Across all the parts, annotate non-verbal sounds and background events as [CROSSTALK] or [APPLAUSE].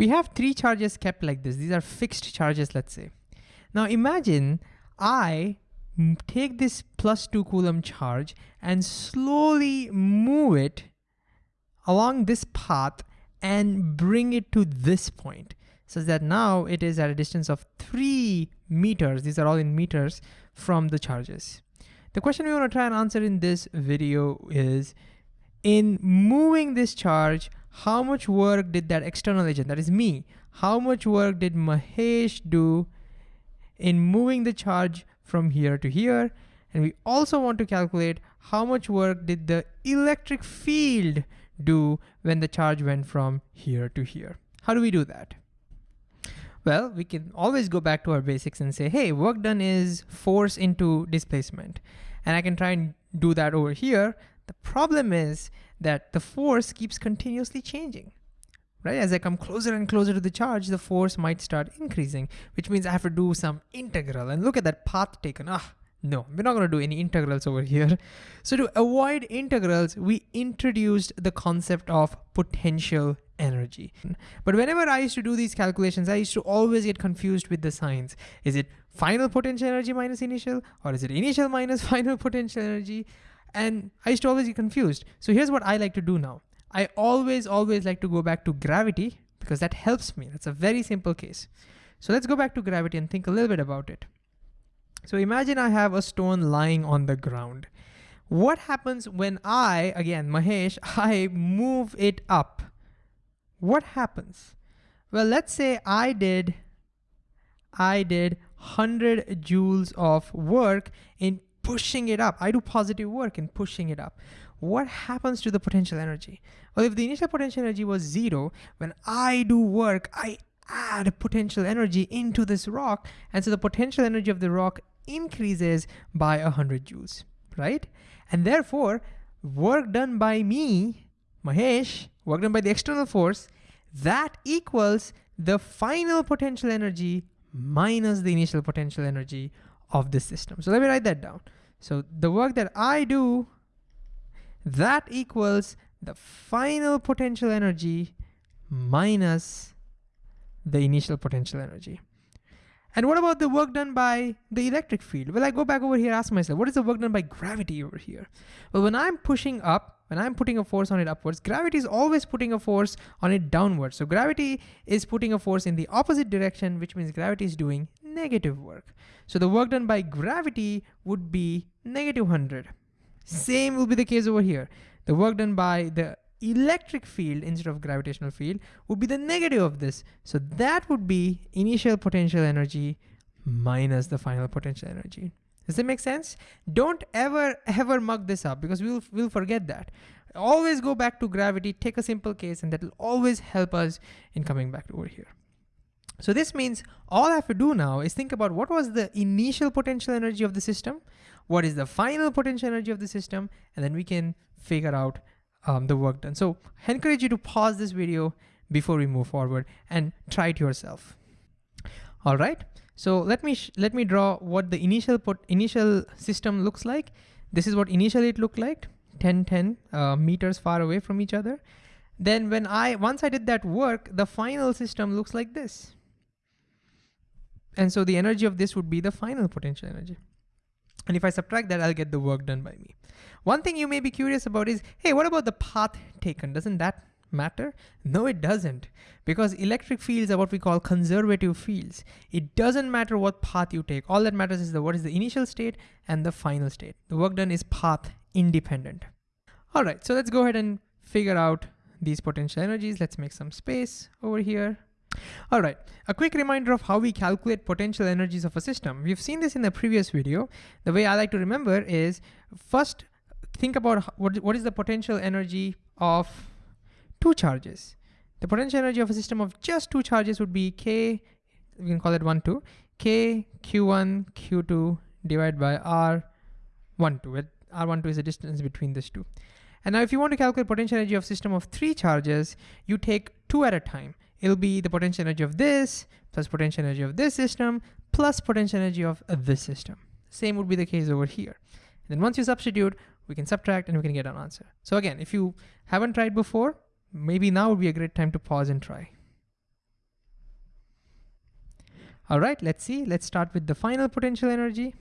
We have three charges kept like this. These are fixed charges, let's say. Now imagine I take this plus two Coulomb charge and slowly move it along this path and bring it to this point such that now it is at a distance of three meters, these are all in meters, from the charges. The question we want to try and answer in this video is, in moving this charge, how much work did that external agent, that is me, how much work did Mahesh do in moving the charge from here to here? And we also want to calculate how much work did the electric field do when the charge went from here to here. How do we do that? Well, we can always go back to our basics and say, hey, work done is force into displacement. And I can try and do that over here. The problem is that the force keeps continuously changing, right? As I come closer and closer to the charge, the force might start increasing, which means I have to do some integral. And look at that path taken. Ah, no, we're not gonna do any integrals over here. [LAUGHS] So to avoid integrals, we introduced the concept of potential energy. But whenever I used to do these calculations, I used to always get confused with the signs. Is it final potential energy minus initial, or is it initial minus [LAUGHS] final potential energy? And I used to always get confused. So here's what I like to do now. I always, always like to go back to gravity because that helps me. That's a very simple case. So let's go back to gravity and think a little bit about it. So imagine I have a stone lying on the ground. What happens when I, again, Mahesh, [LAUGHS] I move it up? What happens? Well, let's say I did, I did 100 joules of work in pushing it up. I do positive work in pushing it up. What happens to the potential energy? Well, if the initial potential energy was zero, when I do work, I add potential energy into this rock. And so the potential energy of the rock increases by 100 joules, right? And therefore, work done by me, Mahesh, work done by the external force, that equals the final potential energy minus the initial potential energy of the system. So let me write that down. So the work that I do, that equals the final potential energy minus the initial potential energy. And what about the work done by the electric field? Well, I go back over here, ask myself, what is the work done by gravity over here? Well, when I'm pushing up, when I'm putting a force on it upwards, gravity is always putting a force on it downwards. So gravity is putting a force in the opposite direction, which means gravity is doing negative work. So the work done by gravity would be negative 100. Same will be the case over here. The work done by the electric field instead of gravitational field would be the negative of this. So that would be initial potential energy minus the final potential energy. Does that make sense? Don't ever, ever mug this up because we'll, we'll forget that. Always go back to gravity, take a simple case, and that will always help us in coming back over here. So this means all I have to do now is think about what was the initial potential energy of the system, what is the final potential energy of the system, and then we can figure out um, the work done. So I encourage you to pause this video before we move forward and try it yourself. All right, so let me let me draw what the initial initial system looks like. This is what initially it looked like, 10, 10 uh, meters far away from each other. Then when I, once I did that work, the final system looks like this. And so the energy of this would be the final potential energy. And if I subtract that, I'll get the work done by me. One thing you may be curious about is, hey, what about the path taken? Doesn't that matter? No, it doesn't. Because electric fields are what we call conservative fields. It doesn't matter what path you take. All that matters is the what is the initial state and the final state. The work done is path independent. All right, so let's go ahead and figure out these potential energies. Let's make some space over here. All right, a quick reminder of how we calculate potential energies of a system. We've seen this in the previous video. The way I like to remember is first think about what, what is the potential energy of two charges. The potential energy of a system of just two charges would be K, we can call it one, two, K, Q1, Q2 divided by R12, where R12 is the distance between these two. And now if you want to calculate potential energy of system of three charges, you take two at a time. It'll be the potential energy of this, plus potential energy of this system, plus potential energy of this system. Same would be the case over here. And then once you substitute, we can subtract and we can get an answer. So again, if you haven't tried before, maybe now would be a great time to pause and try. All right, let's see. Let's start with the final potential energy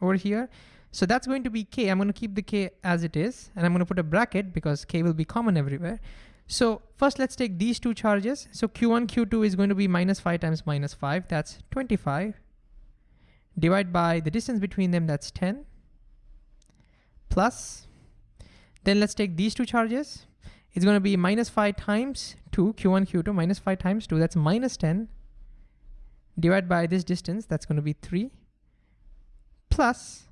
over here. So that's going to be K. I'm gonna keep the K as it is, and I'm gonna put a bracket because K will be common everywhere. So first let's take these two charges. So Q1, Q2 is going to be minus five times minus five, that's 25. Divide by the distance between them, that's 10. Plus, then let's take these two charges. It's gonna be minus five times two, Q1, Q2, minus five times two, that's minus 10 divide by this distance, that's going to be 3, plus,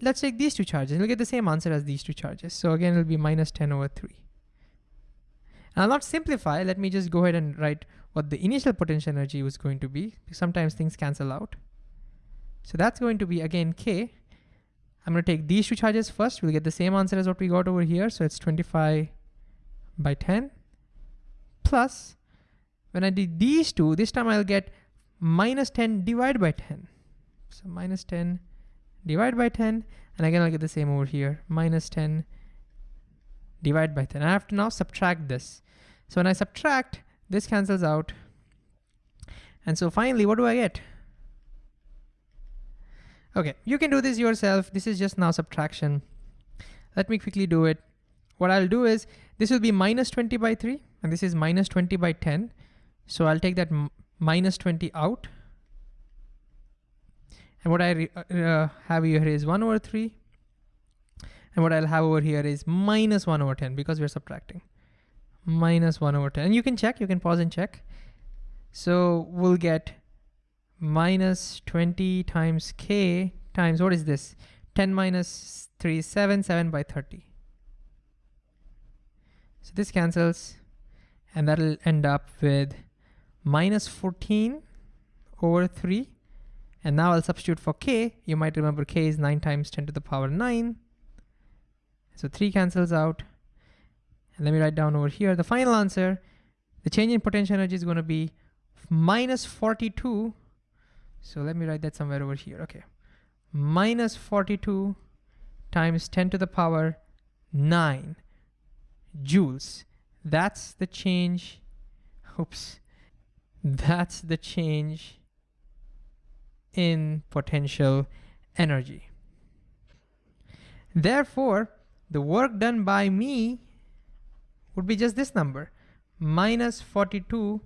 let's take these two charges, we'll get the same answer as these two charges. So again, it'll be minus 10 over 3. And I'll not simplify, let me just go ahead and write what the initial potential energy was going to be. Sometimes things cancel out. So that's going to be, again, K. I'm going to take these two charges first. We'll get the same answer as what we got over here. So it's 25 by 10 plus, when I did these two, this time I'll get minus 10 divided by 10. So minus 10 divided by 10, and again I'll get the same over here, minus 10 divided by 10. I have to now subtract this. So when I subtract, this cancels out. And so finally, what do I get? Okay, you can do this yourself. This is just now subtraction. Let me quickly do it. What I'll do is, this will be minus 20 by 3, and this is minus 20 by 10. So I'll take that minus 20 out. And what I uh, uh, have here is 1 over 3. And what I'll have over here is minus 1 over 10 because we're subtracting. Minus 1 over 10. And you can check, you can pause and check. So we'll get minus 20 times k times, what is this? 10 minus 3 is 7, 7 by 30. So this cancels, and that'll end up with minus 14 over 3. And now I'll substitute for k. You might remember k is 9 times 10 to the power 9. So 3 cancels out. And let me write down over here the final answer. The change in potential energy is going to be minus 42. So let me write that somewhere over here. Okay. Minus 42 times 10 to the power 9 joules. That's the change. Oops. That's the change in potential energy. Therefore, the work done by me would be just this number, minus 42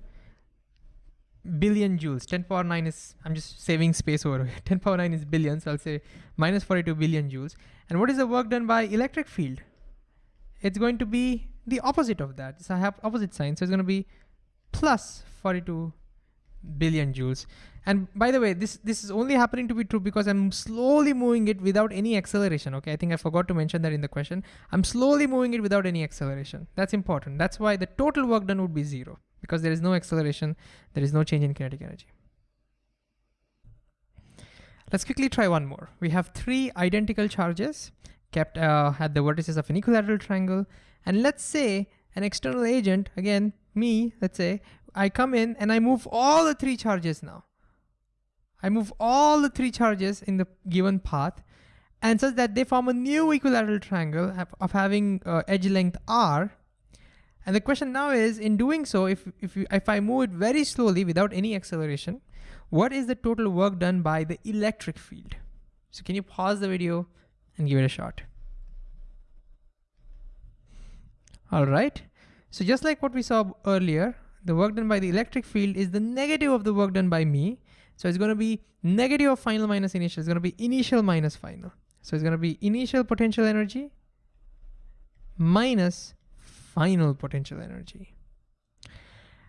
billion joules. 10 power 9 is, I'm just saving space over here. [LAUGHS] 10 power 9 is billion, so I'll say minus 42 billion joules. And what is the work done by electric field? It's going to be the opposite of that. So I have opposite sign, so it's going to be plus 42 billion joules. And by the way, this, this is only happening to be true because I'm slowly moving it without any acceleration, okay? I think I forgot to mention that in the question. I'm slowly moving it without any acceleration. That's important. That's why the total work done would be zero because there is no acceleration, there is no change in kinetic energy. Let's quickly try one more. We have three identical charges kept uh, at the vertices of an equilateral triangle. And let's say an external agent, again, me, let's say, I come in and I move all the three charges now. I move all the three charges in the given path and such that they form a new equilateral triangle of having uh, edge length r. And the question now is, in doing so, if, if, if I move it very slowly without any acceleration, what is the total work done by the electric field? So can you pause the video and give it a shot? All right, so just like what we saw earlier, the work done by the electric field is the negative of the work done by me. So it's going to be negative of final minus initial. It's going to be initial minus final. So it's going to be initial potential energy minus final potential energy.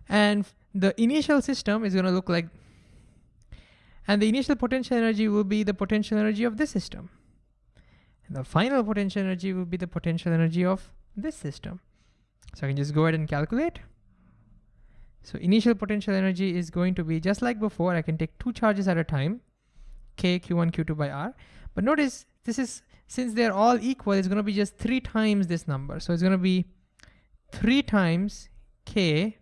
And the initial system is going to look like, and the initial potential energy will be the potential energy of this system. And the final potential energy will be the potential energy of this system. So I can just go ahead and calculate. So initial potential energy is going to be just like before, I can take two charges at a time, K, Q1, Q2 by R. But notice this is, since they're all equal, it's gonna be just three times this number. So it's gonna be three times K,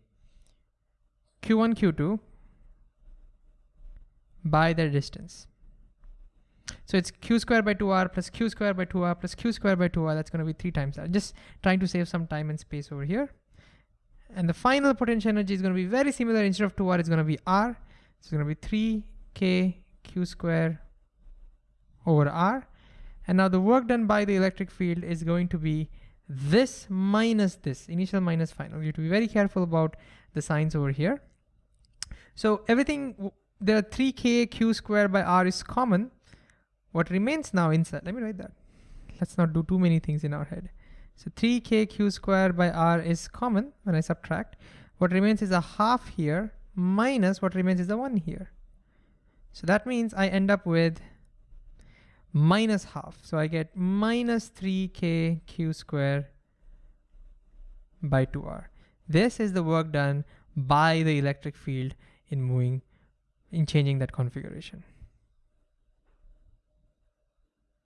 Q1, Q2 by their distance. So it's q squared by 2r plus q squared by 2r plus q squared by 2r. That's going to be three times that. Just trying to save some time and space over here. And the final potential energy is going to be very similar. Instead of 2r, it's going to be r. So it's gonna be 3k q square over r. And now the work done by the electric field is going to be this minus this, initial minus final. You have to be very careful about the signs over here. So everything, there are 3k q square by r is common. What remains now inside, let me write that. Let's not do too many things in our head. So 3k q square by r is common when I subtract. What remains is a half here minus what remains is a one here. So that means I end up with minus half. So I get minus 3k q square by 2r. This is the work done by the electric field in moving, in changing that configuration.